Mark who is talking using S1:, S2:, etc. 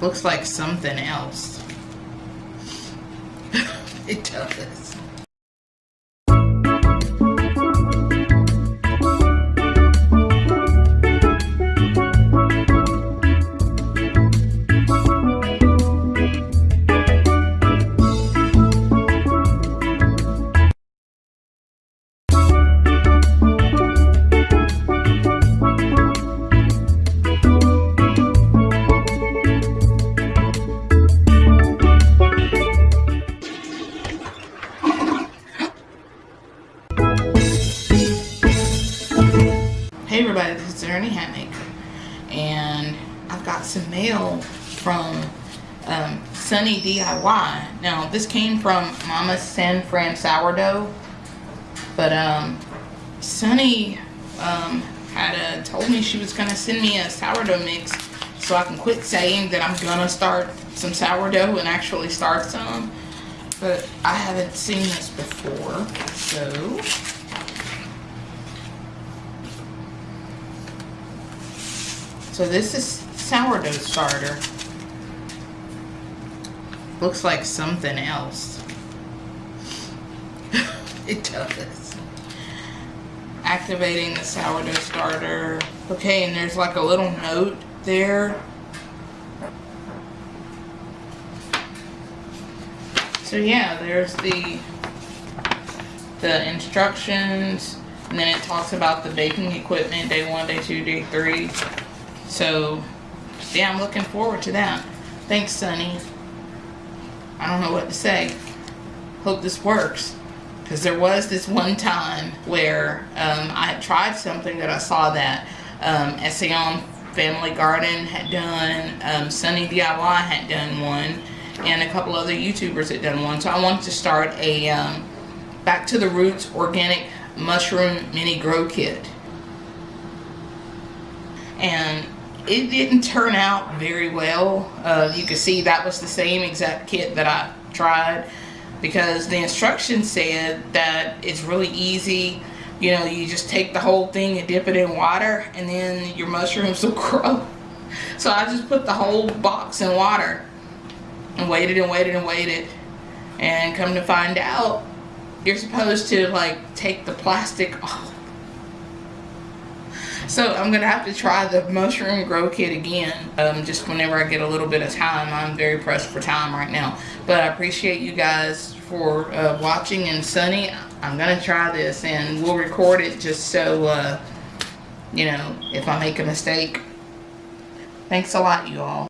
S1: looks like something else. it does. Hey everybody, this is Ernie Hatmaker, and I've got some mail from um, Sunny DIY. Now, this came from Mama San Fran Sourdough, but um, Sunny um, had uh, told me she was gonna send me a sourdough mix so I can quit saying that I'm gonna start some sourdough and actually start some. But I haven't seen this before, so So this is sourdough starter. Looks like something else. it does. Activating the sourdough starter. Okay, and there's like a little note there. So yeah, there's the the instructions and then it talks about the baking equipment day one, day two, day three. So, yeah, I'm looking forward to that. Thanks, Sunny. I don't know what to say. Hope this works. Because there was this one time where um, I had tried something that I saw that um, Family Garden had done, um, Sunny DIY had done one, and a couple other YouTubers had done one. So I wanted to start a um, Back to the Roots Organic Mushroom Mini Grow Kit. And it didn't turn out very well. Uh, you can see that was the same exact kit that I tried because the instructions said that it's really easy. You know, you just take the whole thing and dip it in water and then your mushrooms will grow. So I just put the whole box in water and waited and waited and waited. And come to find out, you're supposed to like take the plastic off so I'm to have to try the mushroom grow kit again um, just whenever I get a little bit of time. I'm very pressed for time right now. But I appreciate you guys for uh, watching and Sunny, I'm to try this and we'll record it just so, uh, you know, if I make a mistake. Thanks a lot, you all.